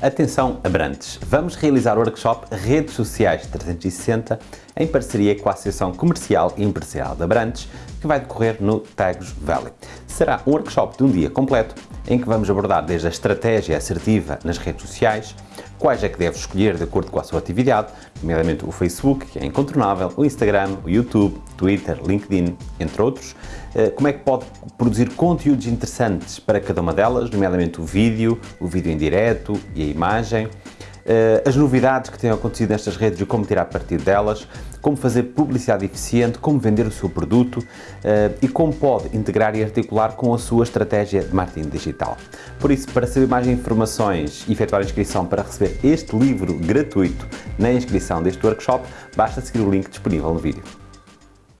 Atenção Abrantes, vamos realizar o workshop Redes Sociais 360 em parceria com a Associação Comercial e Empresarial de Abrantes, que vai decorrer no Tagus Valley. Será um workshop de um dia completo, em que vamos abordar desde a estratégia assertiva nas redes sociais, quais é que deve escolher de acordo com a sua atividade, nomeadamente o Facebook, que é incontornável, o Instagram, o YouTube, Twitter, LinkedIn, entre outros, eh, como é que pode produzir conteúdos interessantes para cada uma delas, nomeadamente o vídeo, o vídeo em direto e a imagem, eh, as novidades que têm acontecido nestas redes e como tirar partido delas, como fazer publicidade eficiente, como vender o seu produto eh, e como pode integrar e articular com a sua estratégia de marketing digital. Por isso, para saber mais informações e efetuar a inscrição para receber este livro gratuito na inscrição deste workshop, basta seguir o link disponível no vídeo.